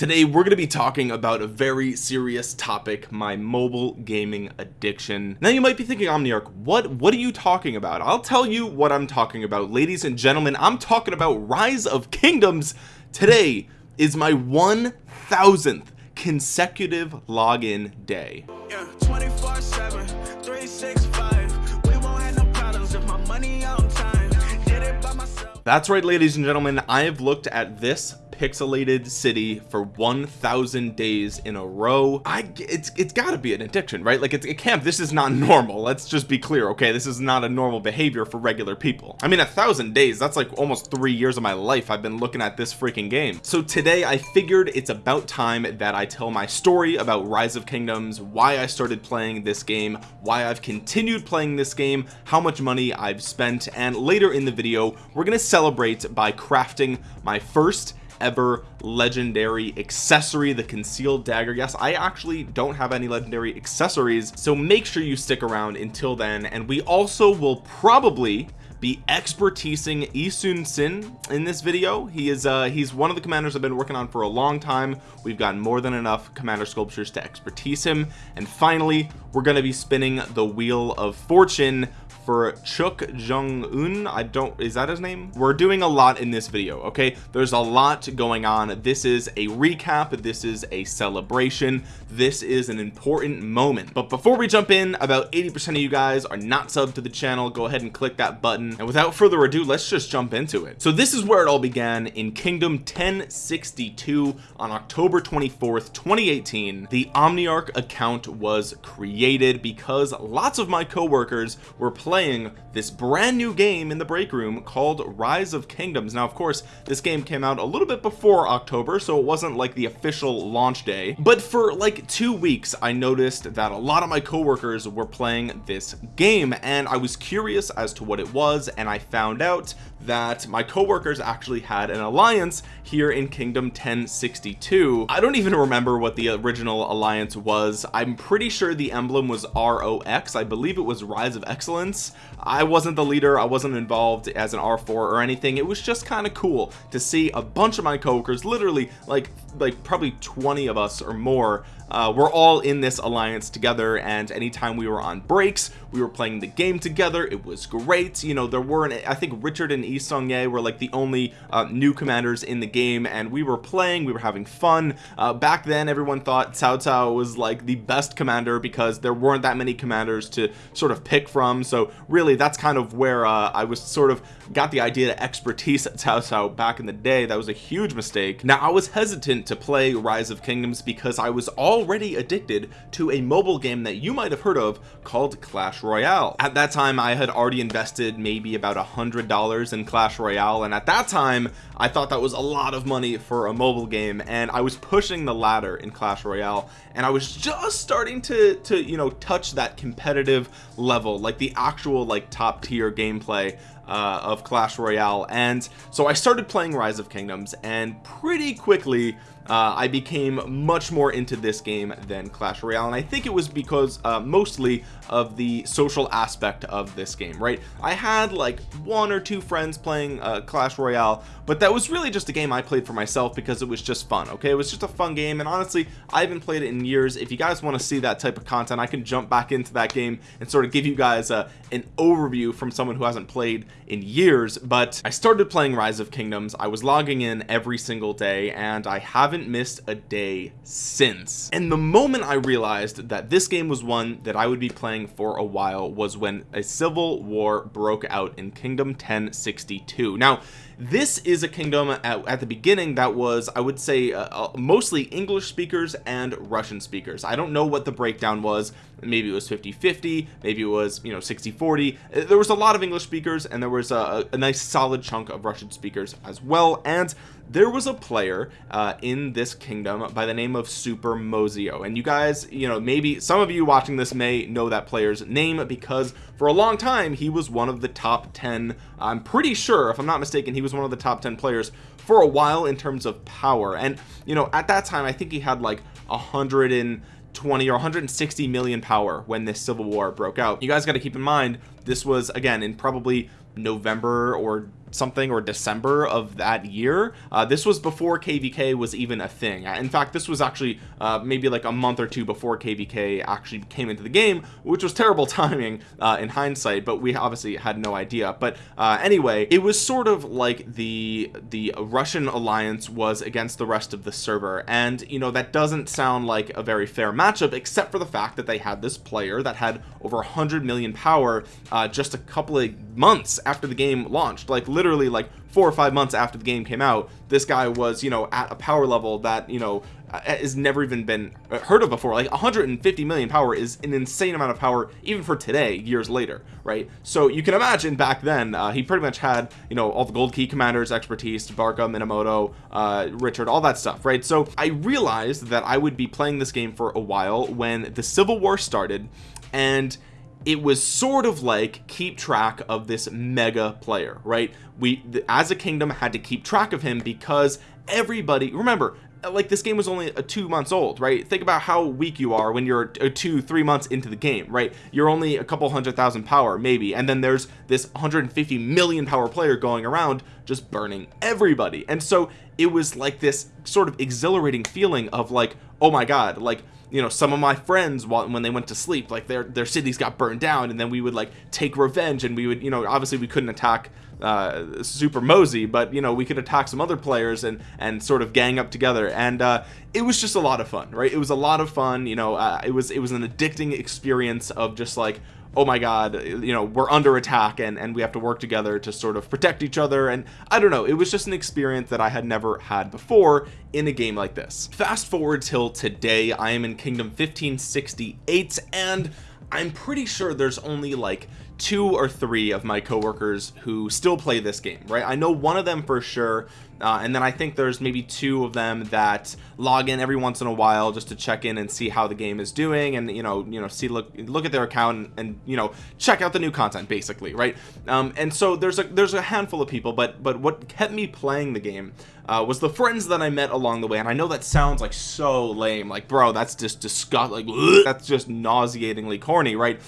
today we're going to be talking about a very serious topic my mobile gaming addiction. Now you might be thinking Omniarch what what are you talking about? I'll tell you what I'm talking about. Ladies and gentlemen I'm talking about rise of kingdoms. Today is my 1000th consecutive login day. Yeah, 24 7 365 we won't have no problems if my money on time. Did it by myself. That's right ladies and gentlemen I have looked at this pixelated city for 1000 days in a row. I it's it's got to be an addiction right? Like it's, it can't this is not normal. Let's just be clear okay? This is not a normal behavior for regular people. I mean a thousand days that's like almost three years of my life I've been looking at this freaking game. So today I figured it's about time that I tell my story about rise of kingdoms why I started playing this game why I've continued playing this game how much money I've spent and later in the video we're to celebrate by crafting my first ever legendary accessory the concealed dagger. Yes I actually don't have any legendary accessories so make sure you stick around until then. And we also will probably be expertising Yi Sun-sin in this video. He is uh he's one of the commanders I've been working on for a long time. We've gotten more than enough commander sculptures to expertise him. And finally we're going to be spinning the wheel of fortune for Chuk Jung Un I don't is that his name? We're doing a lot in this video okay? There's a lot going on. This is a recap. This is a celebration. This is an important moment. But before we jump in about 80% of you guys are not subbed to the channel. Go ahead and click that button. And without further ado let's just jump into it. So this is where it all began in kingdom 1062 on October 24th 2018 the Omniarch account was created because lots of my co-workers were playing playing this brand new game in the break room called rise of kingdoms. Now of course this game came out a little bit before october so it wasn't like the official launch day. But for like two weeks i noticed that a lot of my coworkers were playing this game and i was curious as to what it was and i found out that my coworkers actually had an alliance here in kingdom 1062 I don't even remember what the original alliance was. I'm pretty sure the emblem was ROX I believe it was rise of excellence I wasn't the leader. I wasn't involved as an R4 or anything. It was just kind of cool to see a bunch of my coworkers literally like like probably 20 of us or more uh, we're all in this alliance together and anytime we were on breaks we were playing the game together. It was great. You know there weren't I think Richard and Yi Ye were like the only uh, new commanders in the game and we were playing we were having fun. Uh, back then everyone thought Cao Cao was like the best commander because there weren't that many commanders to sort of pick from. So really that's kind of where uh, I was sort of got the idea to expertise at Cao Cao back in the day. That was a huge mistake. Now I was hesitant to play rise of kingdoms because I was already addicted to a mobile game that you might have heard of called Clash Royale. At that time I had already invested maybe about a hundred dollars in Clash Royale and at that time I thought that was a lot of money for a mobile game and I was pushing the ladder in Clash Royale and I was just starting to to you know touch that competitive level like the actual like top tier gameplay uh, of Clash Royale. And so I started playing Rise of Kingdoms and pretty quickly uh, I became much more into this game than Clash Royale and I think it was because uh, mostly of the social aspect of this game right? I had like one or two friends playing uh, Clash Royale but that was really just a game I played for myself because it was just fun okay? It was just a fun game and honestly I haven't played it in years. If you guys want to see that type of content I can jump back into that game and sort of give you guys a, an overview from someone who hasn't played in years but I started playing Rise of Kingdoms. I was logging in every single day and I haven't missed a day since. And the moment I realized that this game was one that I would be playing for a while was when a civil war broke out in Kingdom 1062 now this is a kingdom at, at the beginning that was I would say uh, uh, mostly English speakers and Russian speakers. I don't know what the breakdown was maybe it was 50 50 maybe it was you know 60 40 uh, there was a lot of English speakers and there was a, a nice solid chunk of Russian speakers as well. And there was a player uh, in this kingdom by the name of Super Mozio. And you guys you know maybe some of you watching this may know that player's name because for a long time he was one of the top 10 I'm pretty sure if I'm not mistaken he was one of the top 10 players for a while in terms of power. And you know at that time I think he had like a hundred and 20 or 160 million power when this civil war broke out. You guys got to keep in mind this was again in probably November or something or December of that year. Uh, this was before kvk was even a thing. In fact this was actually uh, maybe like a month or two before kvk actually came into the game which was terrible timing uh, in hindsight but we obviously had no idea. But uh, anyway it was sort of like the the russian alliance was against the rest of the server. And you know that doesn't sound like a very fair matchup except for the fact that they had this player that had over 100 million power uh, just a couple of months after the game launched. Like literally like four or five months after the game came out this guy was you know at a power level that you know uh, has never even been uh, heard of before. Like 150 million power is an insane amount of power even for today years later right? So you can imagine back then uh, he pretty much had you know all the gold key commanders expertise Barca Minamoto uh, Richard all that stuff right? So I realized that I would be playing this game for a while when the Civil War started and it was sort of like keep track of this mega player right? We as a kingdom had to keep track of him because everybody remember like this game was only a two months old right? Think about how weak you are when you're uh, two three months into the game right? You're only a couple hundred thousand power maybe and then there's this 150 million power player going around just burning everybody. And so it was like this sort of exhilarating feeling of like oh my god like you know some of my friends when they went to sleep like their their cities got burned down and then we would like take revenge and we would you know obviously we couldn't attack uh, super mosey but you know we could attack some other players and and sort of gang up together. And uh, it was just a lot of fun right? It was a lot of fun you know uh, it was it was an addicting experience of just like oh my god you know we're under attack and and we have to work together to sort of protect each other. And I don't know it was just an experience that I had never had before in a game like this. Fast forward till today I am in kingdom 1568 and I'm pretty sure there's only like two or three of my coworkers who still play this game right? I know one of them for sure uh, and then I think there's maybe two of them that log in every once in a while just to check in and see how the game is doing and you know you know see look look at their account and, and you know check out the new content basically right? Um, and so there's a there's a handful of people but but what kept me playing the game uh, was the friends that I met along the way and I know that sounds like so lame like bro that's just disgust like that's just nauseatingly corny right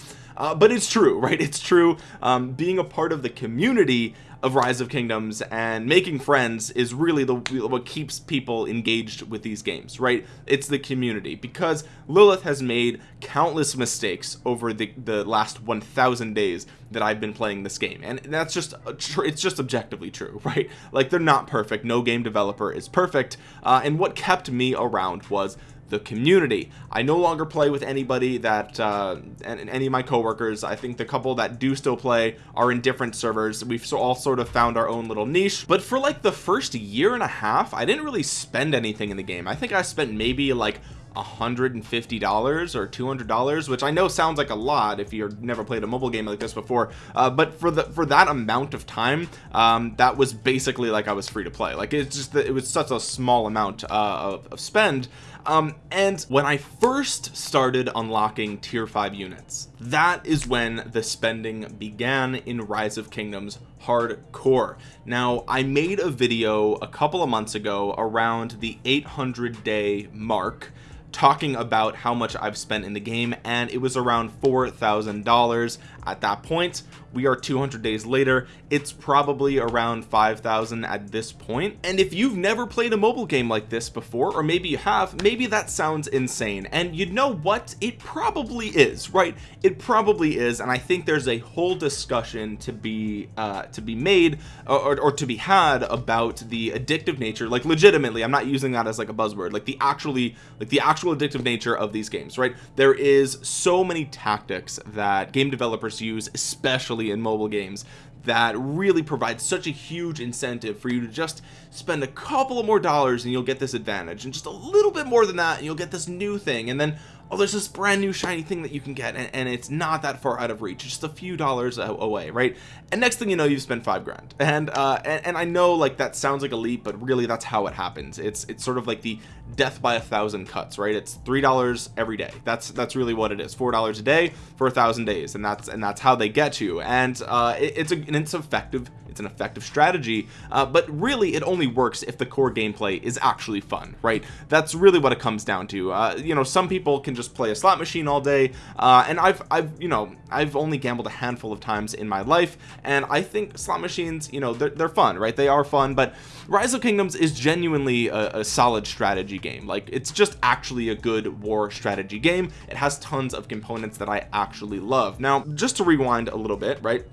uh, but it's true right? It's true. Um, being a part of the community of rise of kingdoms and making friends is really the what keeps people engaged with these games right? It's the community. Because Lilith has made countless mistakes over the the last 1000 days that I've been playing this game. And that's just it's just objectively true right? Like they're not perfect. No game developer is perfect. Uh, and what kept me around was the community. I no longer play with anybody that uh, and any of my coworkers. I think the couple that do still play are in different servers. We've all sort of found our own little niche. But for like the first year and a half I didn't really spend anything in the game. I think I spent maybe like $150 or $200 which I know sounds like a lot if you've never played a mobile game like this before. Uh, but for the for that amount of time um, that was basically like I was free to play. Like it's just it was such a small amount uh, of, of spend um, and when I first started unlocking tier 5 units that is when the spending began in rise of kingdoms hardcore. Now I made a video a couple of months ago around the 800 day mark talking about how much I've spent in the game and it was around four thousand dollars at that point we are 200 days later. It's probably around 5,000 at this point. and if you've never played a mobile game like this before or maybe you have maybe that sounds insane. And you know what? It probably is right? It probably is and I think there's a whole discussion to be uh to be made or, or to be had about the addictive nature like legitimately I'm not using that as like a buzzword like the actually like the actual addictive nature of these games right? There is so many tactics that game developers use especially in mobile games. That really provides such a huge incentive for you to just spend a couple of more dollars and you'll get this advantage. And just a little bit more than that and you'll get this new thing. And then oh there's this brand new shiny thing that you can get and, and it's not that far out of reach. Just a few dollars away right? And next thing you know you've spent five grand. And uh and, and I know like that sounds like a leap but really that's how it happens. It's it's sort of like the death by a thousand cuts right? It's three dollars every day. That's that's really what it is. Four dollars a day for a thousand days and that's and that's how they get you. And uh it, it's a and it's effective it's an effective strategy uh, but really it only works if the core gameplay is actually fun right? That's really what it comes down to. Uh, you know some people can just play a slot machine all day uh, and I've I've you know I've only gambled a handful of times in my life and I think slot machines you know they're, they're fun right? They are fun but rise of kingdoms is genuinely a, a solid strategy game. Like it's just actually a good war strategy game. It has tons of components that I actually love. Now just to rewind a little bit right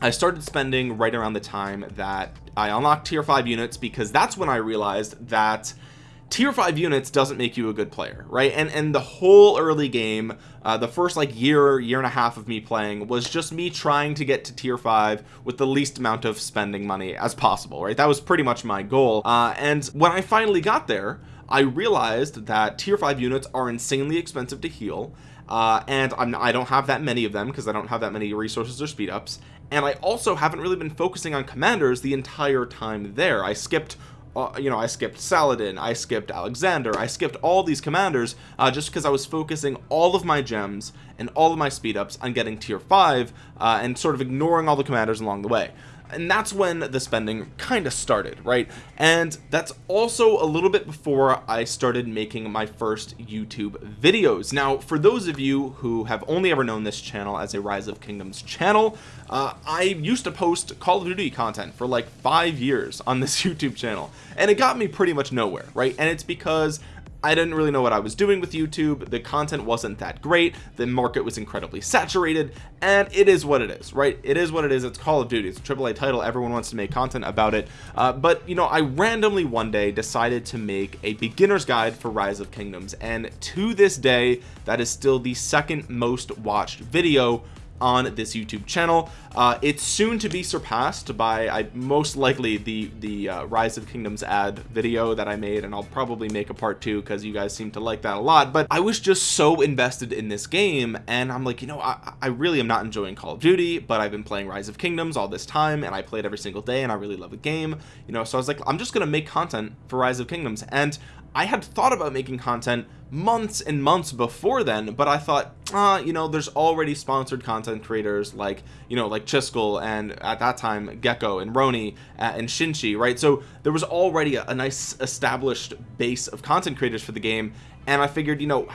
I started spending right around the time that I unlocked tier 5 units because that's when I realized that tier 5 units doesn't make you a good player right? And and the whole early game uh, the first like year year and a half of me playing was just me trying to get to tier 5 with the least amount of spending money as possible right? That was pretty much my goal. Uh, and when I finally got there I realized that tier 5 units are insanely expensive to heal uh, and I'm, I don't have that many of them because I don't have that many resources or speed ups and I also haven't really been focusing on commanders the entire time there. I skipped uh, you know I skipped Saladin I skipped Alexander I skipped all these commanders uh, just because I was focusing all of my gems and all of my speed ups on getting tier 5 uh, and sort of ignoring all the commanders along the way and that's when the spending kind of started right? And that's also a little bit before I started making my first YouTube videos. Now for those of you who have only ever known this channel as a rise of kingdoms channel uh, I used to post Call of Duty content for like five years on this YouTube channel. And it got me pretty much nowhere right? And it's because I didn't really know what I was doing with YouTube. The content wasn't that great. The market was incredibly saturated. And it is what it is right? It is what it is. It's Call of Duty. It's a AAA title. Everyone wants to make content about it. Uh, but you know I randomly one day decided to make a beginner's guide for Rise of Kingdoms. And to this day that is still the second most watched video on this YouTube channel. Uh, it's soon to be surpassed by I most likely the the uh, rise of kingdoms ad video that I made and I'll probably make a part two because you guys seem to like that a lot. But I was just so invested in this game and I'm like you know I, I really am not enjoying Call of Duty but I've been playing rise of kingdoms all this time and I played every single day and I really love the game you know. So I was like I'm just gonna make content for rise of kingdoms and I had thought about making content months and months before then but I thought uh you know there's already sponsored content creators like you know like Chiskel and at that time Gecko and Roni uh, and Shinchi right? So there was already a, a nice established base of content creators for the game and I figured you know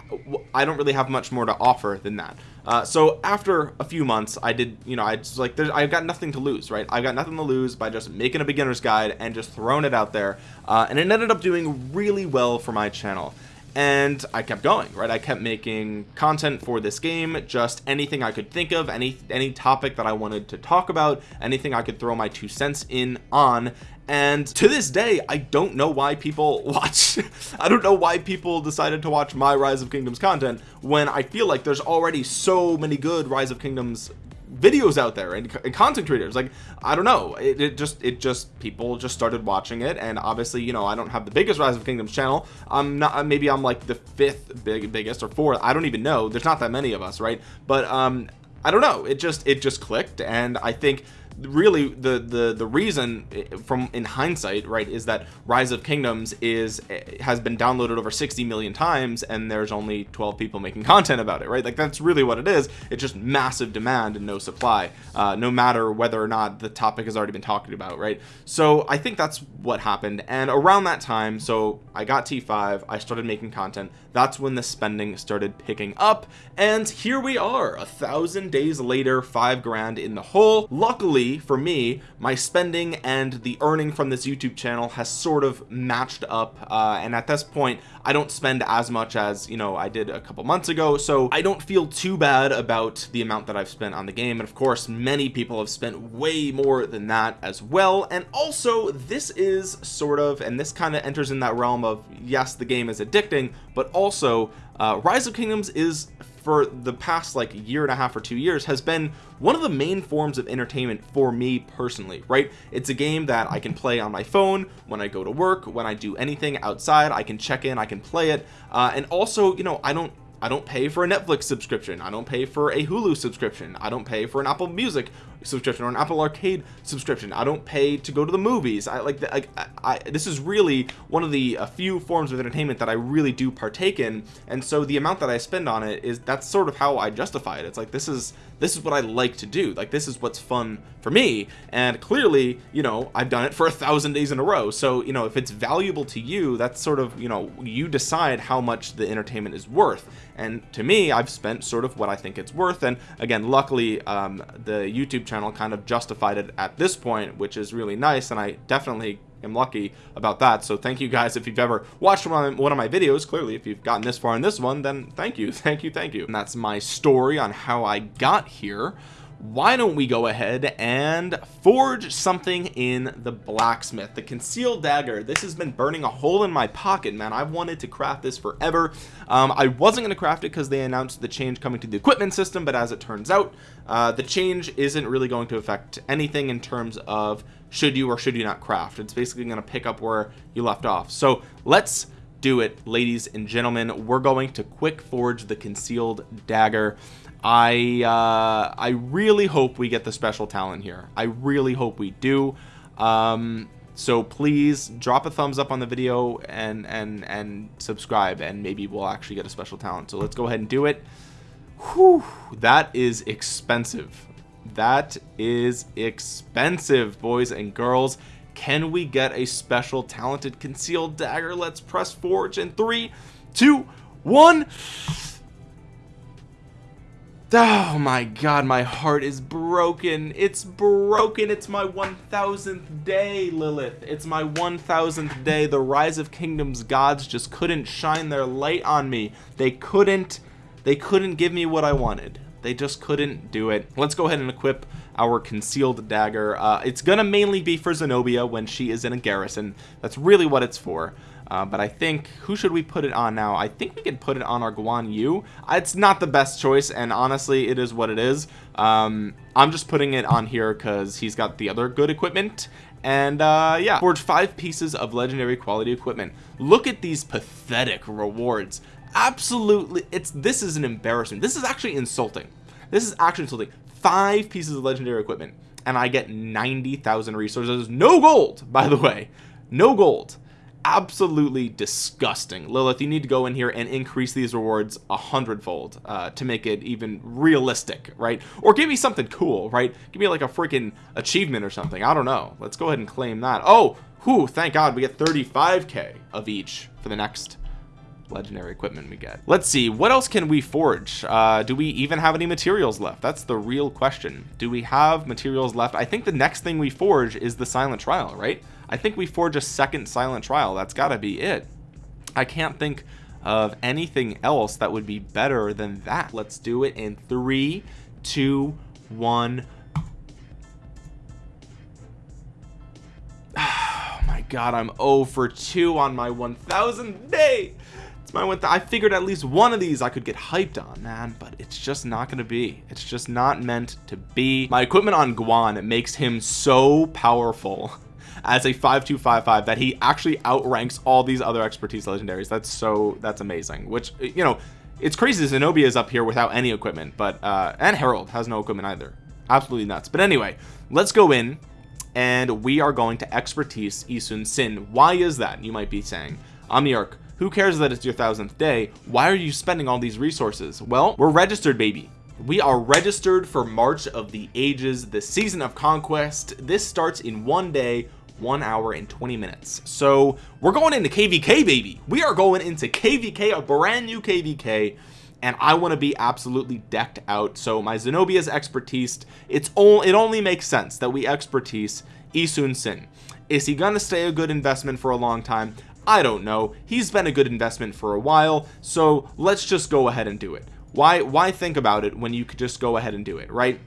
I don't really have much more to offer than that uh, so after a few months I did you know I just like I've got nothing to lose right? I've got nothing to lose by just making a beginner's guide and just throwing it out there uh, and it ended up doing really well for my channel. And I kept going right? I kept making content for this game just anything I could think of any any topic that I wanted to talk about anything I could throw my two cents in on and to this day I don't know why people watch I don't know why people decided to watch my rise of kingdoms content when I feel like there's already so many good rise of kingdoms videos out there and, and content creators. Like I don't know. It, it, just it just people just started watching it. And obviously you know I don't have the biggest rise of kingdoms channel. I'm not maybe I'm like the fifth big biggest or fourth. I don't even know. There's not that many of us right? But um I don't know. It just it just clicked. And I think really the the the reason eh, from in hindsight right is that rise of kingdoms is eh, has been downloaded over 60 million times and there's only 12 people making content about it right? Like that's really what it is. It's just massive demand and no supply uh, no matter whether or not the topic has already been talked about right? So I think that's what happened. And around that time so I got t5 I started making content that's when the spending started picking up and here we are a thousand days later five grand in the hole. Luckily for me my spending and the earning from this YouTube channel has sort of matched up uh, and at this point I don't spend as much as you know I did a couple months ago so I don't feel too bad about the amount that I've spent on the game. And of course many people have spent way more than that as well. And also this is sort of and this kind of enters in that realm of yes the game is addicting but also uh, rise of kingdoms is for the past like year and a half or two years has been one of the main forms of entertainment for me personally right? It's a game that I can play on my phone when I go to work when I do anything outside I can check in I can play it. Uh, and also you know I don't I don't pay for a Netflix subscription. I don't pay for a Hulu subscription. I don't pay for an Apple Music subscription or an Apple Arcade subscription. I don't pay to go to the movies. I like the, I, I, this is really one of the few forms of entertainment that I really do partake in. And so the amount that I spend on it is that's sort of how I justify it. It's like this is this is what I like to do. Like this is what's fun for me. And clearly you know I've done it for a thousand days in a row. So you know if it's valuable to you that's sort of you know you decide how much the entertainment is worth. And to me I've spent sort of what I think it's worth. And again luckily um, the YouTube channel kind of justified it at this point which is really nice and I definitely am lucky about that. So thank you guys if you've ever watched one of my videos. Clearly if you've gotten this far in this one then thank you thank you thank you. And that's my story on how I got here why don't we go ahead and forge something in the blacksmith? The concealed dagger. This has been burning a hole in my pocket man. I've wanted to craft this forever. Um, I wasn't going to craft it because they announced the change coming to the equipment system but as it turns out uh, the change isn't really going to affect anything in terms of should you or should you not craft. It's basically going to pick up where you left off. So let's do it ladies and gentlemen. We're going to quick forge the concealed dagger I uh, I really hope we get the special talent here. I really hope we do. Um, so please drop a thumbs up on the video and and and subscribe and maybe we'll actually get a special talent. So let's go ahead and do it. Whew, that is expensive. That is expensive boys and girls. Can we get a special talented concealed dagger? Let's press forge in three two one oh my god my heart is broken. It's broken. It's my 1000th day Lilith. It's my 1000th day. The rise of kingdoms gods just couldn't shine their light on me. They couldn't they couldn't give me what I wanted. They just couldn't do it. Let's go ahead and equip our concealed dagger. Uh, it's gonna mainly be for Zenobia when she is in a garrison. That's really what it's for uh, but I think who should we put it on now? I think we can put it on our Guan Yu. It's not the best choice and honestly it is what it is. Um, I'm just putting it on here because he's got the other good equipment. And uh, yeah. Forge five pieces of legendary quality equipment. Look at these pathetic rewards. Absolutely it's this is an embarrassment. This is actually insulting. This is actually insulting. Five pieces of legendary equipment and I get 90,000 resources. No gold by the way. No gold absolutely disgusting. Lilith you need to go in here and increase these rewards a hundredfold uh, to make it even realistic right? Or give me something cool right? Give me like a freaking achievement or something. I don't know. Let's go ahead and claim that. Oh who thank god we get 35k of each for the next legendary equipment we get. Let's see what else can we forge? Uh, do we even have any materials left? That's the real question. Do we have materials left? I think the next thing we forge is the silent trial right I think we forge a second silent trial. That's gotta be it. I can't think of anything else that would be better than that. Let's do it in three two one. Oh my god I'm 0 for 2 on my 1000th day. It's my one I figured at least one of these I could get hyped on man but it's just not gonna be. It's just not meant to be. My equipment on Guan makes him so powerful as a 5255 that he actually outranks all these other expertise legendaries. That's so that's amazing which you know it's crazy Zenobia is up here without any equipment but uh and Harold has no equipment either. Absolutely nuts. But anyway let's go in and we are going to expertise Yi Sun-sin why is that? You might be saying Omniarch who cares that it's your thousandth day? Why are you spending all these resources? Well we're registered baby. We are registered for March of the Ages the season of conquest. This starts in one day one hour and 20 minutes. So we're going into kvk baby. We are going into kvk a brand new kvk and I want to be absolutely decked out. So my Zenobia's expertise it's all it only makes sense that we expertise Yi Sun-sin is he gonna stay a good investment for a long time? I don't know. He's been a good investment for a while so let's just go ahead and do it. Why why think about it when you could just go ahead and do it right?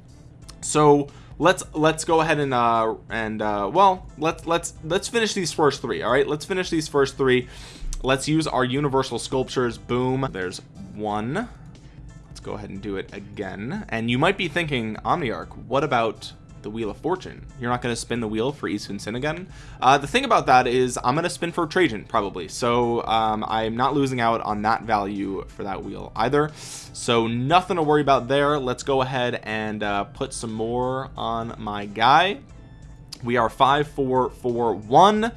So let's let's go ahead and uh and uh well let's let's let's finish these first three all right? Let's finish these first three. Let's use our universal sculptures. Boom. There's one. Let's go ahead and do it again. And you might be thinking omniarch what about the wheel of fortune. You're not going to spin the wheel for Yi Sun-sin again uh, the thing about that is I'm going to spin for Trajan probably. So um, I'm not losing out on that value for that wheel either. So nothing to worry about there. Let's go ahead and uh, put some more on my guy. We are five four four one.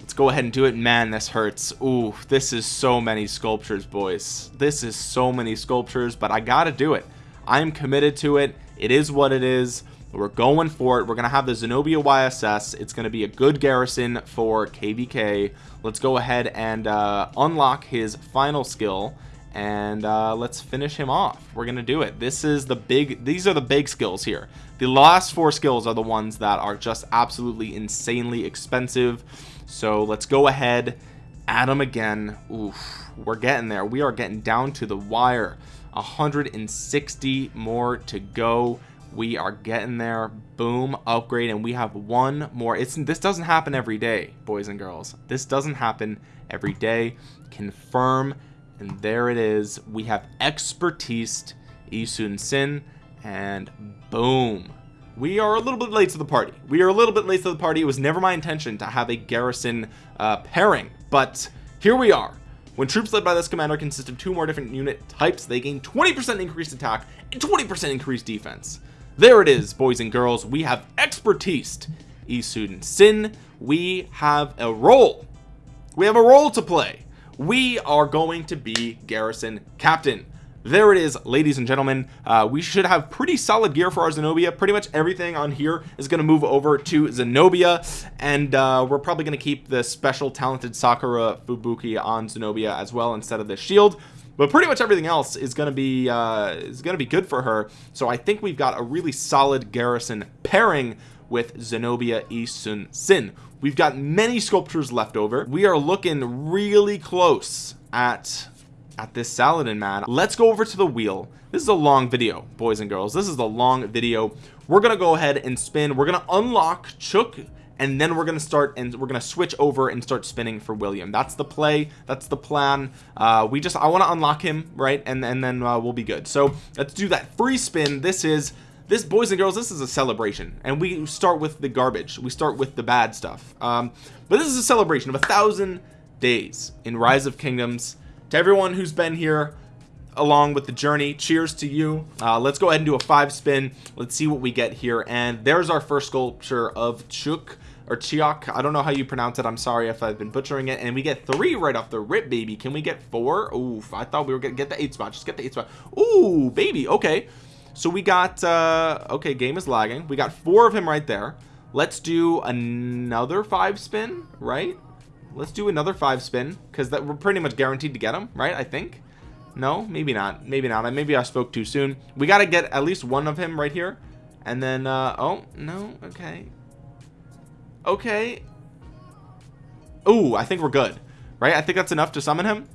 Let's go ahead and do it. Man this hurts. Ooh, this is so many sculptures boys. This is so many sculptures but I gotta do it. I'm committed to it. It is what it is we're going for it. We're gonna have the Zenobia YSS it's gonna be a good garrison for KVK let's go ahead and uh, unlock his final skill and uh, let's finish him off. We're gonna do it. This is the big these are the big skills here. The last four skills are the ones that are just absolutely insanely expensive. So let's go ahead add them again. Oof, we're getting there. We are getting down to the wire. 160 more to go we are getting there. Boom upgrade and we have one more. It's this doesn't happen every day boys and girls. This doesn't happen every day. Confirm and there it is. We have expertise Yi Sun-sin and boom. We are a little bit late to the party. We are a little bit late to the party. It was never my intention to have a garrison uh, pairing but here we are. When troops led by this commander consist of two more different unit types they gain 20% increased attack and 20% increased defense there it is boys and girls. We have expertise. Yi Sun-sin we have a role. We have a role to play. We are going to be garrison captain. There it is ladies and gentlemen. Uh, we should have pretty solid gear for our Zenobia. Pretty much everything on here is going to move over to Zenobia. And uh, we're probably going to keep the special talented Sakura Fubuki on Zenobia as well instead of the shield but pretty much everything else is going to be uh, is going to be good for her. So I think we've got a really solid garrison pairing with Zenobia Yi Sun-sin we've got many sculptures left over. We are looking really close at at this Saladin man. Let's go over to the wheel. This is a long video boys and girls. This is a long video. We're gonna go ahead and spin. We're gonna unlock Chook and then we're gonna start and we're gonna switch over and start spinning for William. That's the play. That's the plan. Uh, we just I want to unlock him right? And, and then uh, we'll be good. So let's do that. Free spin. This is this boys and girls this is a celebration. And we start with the garbage. We start with the bad stuff. Um, but this is a celebration of a thousand days in rise of kingdoms. To everyone who's been here along with the journey cheers to you. Uh, let's go ahead and do a five spin. Let's see what we get here. And there's our first sculpture of Chook or Chiok I don't know how you pronounce it I'm sorry if I've been butchering it and we get three right off the rip baby. Can we get four? Oof, I thought we were gonna get the eight spot just get the eight spot. Ooh baby okay. So we got uh okay game is lagging. We got four of him right there. Let's do another five spin right? Let's do another five spin because that we're pretty much guaranteed to get him right I think? No? Maybe not maybe not maybe I spoke too soon. We got to get at least one of him right here and then uh oh no okay okay. Oh I think we're good right? I think that's enough to summon him.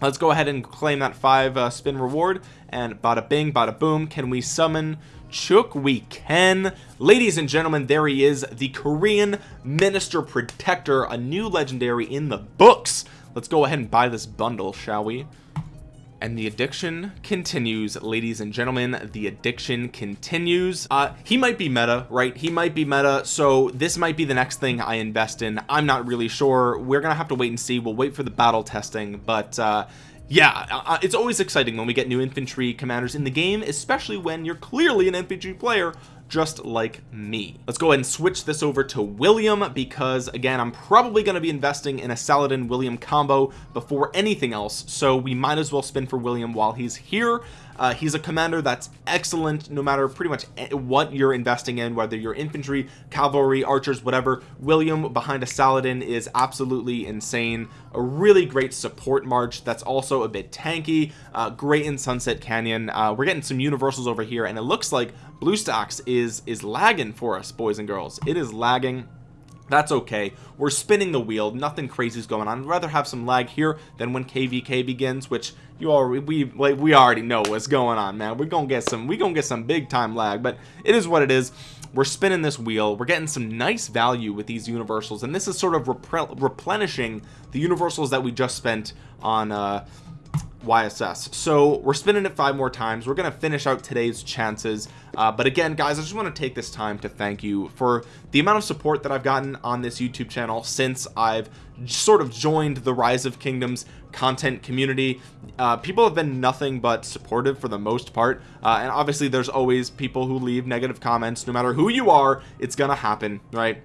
Let's go ahead and claim that five uh, spin reward. And bada bing bada boom can we summon Chook? We can. Ladies and gentlemen there he is the Korean minister protector a new legendary in the books. Let's go ahead and buy this bundle shall we and the addiction continues ladies and gentlemen. The addiction continues. Uh he might be meta right? He might be meta. So this might be the next thing I invest in. I'm not really sure. We're gonna have to wait and see. We'll wait for the battle testing. But uh yeah uh, uh, it's always exciting when we get new infantry commanders in the game especially when you're clearly an infantry player just like me. Let's go ahead and switch this over to William because again I'm probably going to be investing in a Saladin William combo before anything else so we might as well spin for William while he's here. Uh, he's a commander that's excellent no matter pretty much what you're investing in whether you're infantry cavalry archers whatever. William behind a Saladin is absolutely insane. A really great support march that's also a bit tanky uh, great in Sunset Canyon. Uh, we're getting some universals over here and it looks like BlueStacks is is is lagging for us boys and girls. It is lagging. That's okay. We're spinning the wheel. Nothing crazy is going on. I'd rather have some lag here than when kvk begins which you already we like we already know what's going on man. We're gonna get some we're gonna get some big time lag but it is what it is. We're spinning this wheel. We're getting some nice value with these universals and this is sort of replenishing the universals that we just spent on uh YSS so we're spinning it five more times. We're gonna finish out today's chances. Uh, but again guys I just want to take this time to thank you for the amount of support that I've gotten on this YouTube channel since I've sort of joined the rise of kingdoms content community. Uh, people have been nothing but supportive for the most part. Uh, and obviously there's always people who leave negative comments. No matter who you are it's gonna happen right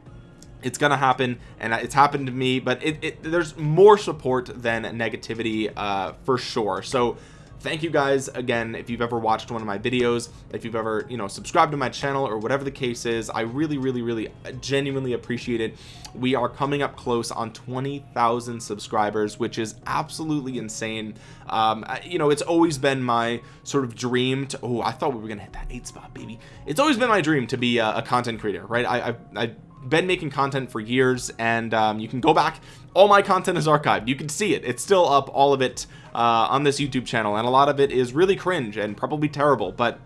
it's gonna happen and it's happened to me but it, it there's more support than negativity uh, for sure. So thank you guys again if you've ever watched one of my videos if you've ever you know subscribed to my channel or whatever the case is I really really really genuinely appreciate it. We are coming up close on 20,000 subscribers which is absolutely insane. Um, you know it's always been my sort of dream to oh I thought we were gonna hit that eight spot baby. It's always been my dream to be a, a content creator right? I, I, I been making content for years and um, you can go back. All my content is archived. You can see it. It's still up all of it uh, on this YouTube channel and a lot of it is really cringe and probably terrible but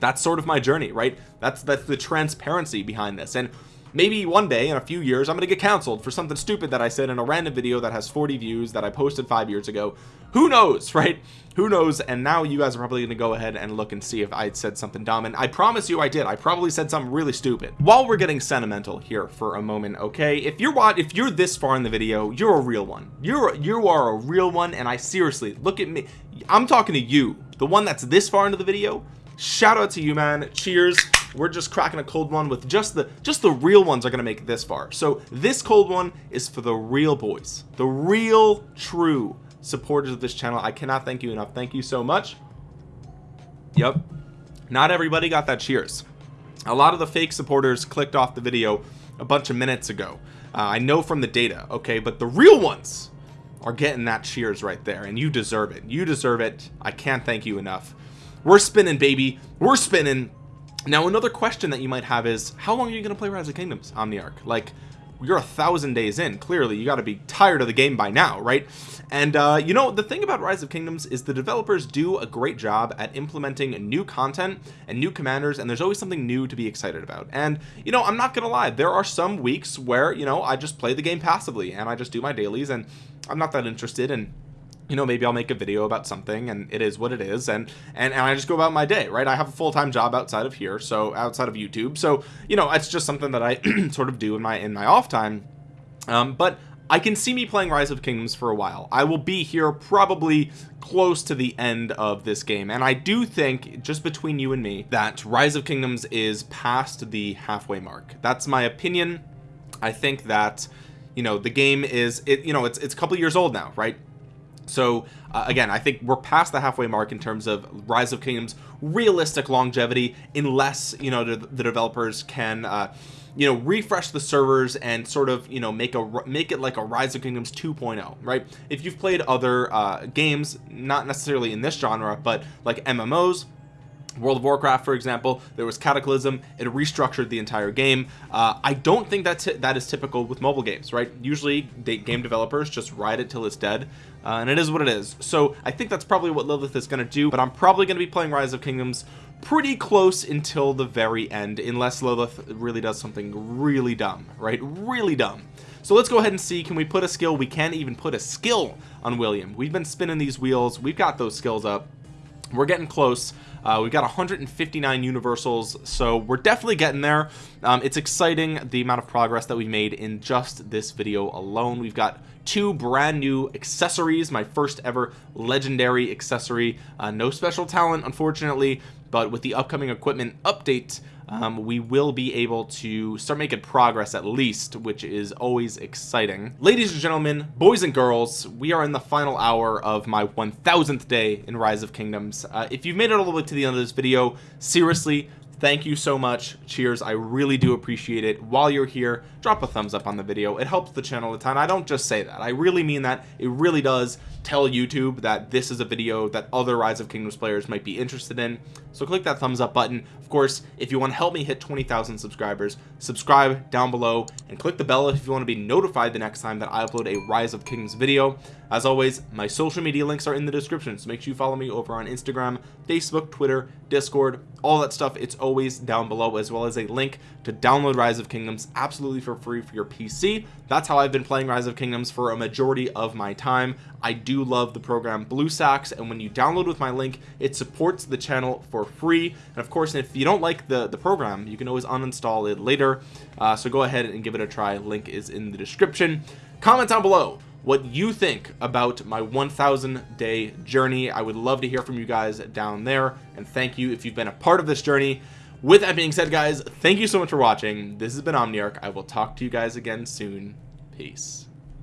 that's sort of my journey right? That's that's the transparency behind this and maybe one day in a few years I'm gonna get canceled for something stupid that I said in a random video that has 40 views that I posted five years ago. Who knows right? Who knows? And now you guys are probably gonna go ahead and look and see if I said something dumb. And I promise you I did. I probably said something really stupid. While we're getting sentimental here for a moment okay? If you're what if you're this far in the video you're a real one. You're you are a real one and I seriously look at me. I'm talking to you the one that's this far into the video shout out to you man. Cheers. We're just cracking a cold one with just the just the real ones are gonna make it this far. So this cold one is for the real boys the real true supporters of this channel. I cannot thank you enough. Thank you so much. Yep not everybody got that cheers. A lot of the fake supporters clicked off the video a bunch of minutes ago. Uh, I know from the data okay but the real ones are getting that cheers right there and you deserve it. You deserve it. I can't thank you enough we're spinning baby. We're spinning. Now another question that you might have is how long are you going to play rise of kingdoms on the omniarch? Like you're a thousand days in clearly. You got to be tired of the game by now right? And uh, you know the thing about rise of kingdoms is the developers do a great job at implementing new content and new commanders and there's always something new to be excited about. And you know I'm not gonna lie there are some weeks where you know I just play the game passively and I just do my dailies and I'm not that interested in you know maybe I'll make a video about something and it is what it is and and, and I just go about my day right? I have a full-time job outside of here so outside of YouTube so you know it's just something that I sort of do in my in my off time. Um, but I can see me playing rise of kingdoms for a while. I will be here probably close to the end of this game and I do think just between you and me that rise of kingdoms is past the halfway mark. That's my opinion. I think that you know the game is it you know it's it's a couple years old now right so uh, again I think we're past the halfway mark in terms of rise of kingdoms realistic longevity unless you know the, the developers can uh, you know refresh the servers and sort of you know make a make it like a rise of kingdoms 2.0 right? If you've played other uh, games not necessarily in this genre but like MMOs World of Warcraft for example there was Cataclysm. It restructured the entire game. Uh, I don't think that's that is typical with mobile games right? Usually they, game developers just ride it till it's dead uh, and it is what it is. So I think that's probably what Lilith is going to do but I'm probably going to be playing Rise of Kingdoms pretty close until the very end unless Lilith really does something really dumb right? Really dumb. So let's go ahead and see can we put a skill? We can't even put a skill on William. We've been spinning these wheels. We've got those skills up. We're getting close uh, we've got 159 universals so we're definitely getting there. Um, it's exciting the amount of progress that we made in just this video alone. We've got two brand new accessories my first ever legendary accessory. Uh, no special talent unfortunately but with the upcoming equipment update um, we will be able to start making progress at least which is always exciting. Ladies and gentlemen boys and girls we are in the final hour of my 1000th day in rise of kingdoms. Uh, if you've made it all the way to the end of this video seriously thank you so much. Cheers. I really do appreciate it. While you're here drop a thumbs up on the video. It helps the channel a ton. I don't just say that. I really mean that. It really does tell YouTube that this is a video that other rise of kingdoms players might be interested in. So click that thumbs up button. Of course if you want to help me hit 20,000 subscribers subscribe down below and click the bell if you want to be notified the next time that I upload a rise of kingdoms video. As always my social media links are in the description so make sure you follow me over on Instagram Facebook Twitter Discord all that stuff it's always down below as well as a link to download rise of kingdoms absolutely for free for your pc that's how i've been playing rise of kingdoms for a majority of my time. I do love the program bluestacks and when you download with my link it supports the channel for free. And of course if you don't like the the program you can always uninstall it later. Uh, so go ahead and give it a try. Link is in the description. Comment down below what you think about my 1000 day journey. I would love to hear from you guys down there and thank you if you've been a part of this journey. With that being said guys thank you so much for watching. This has been Omniarch. I will talk to you guys again soon. Peace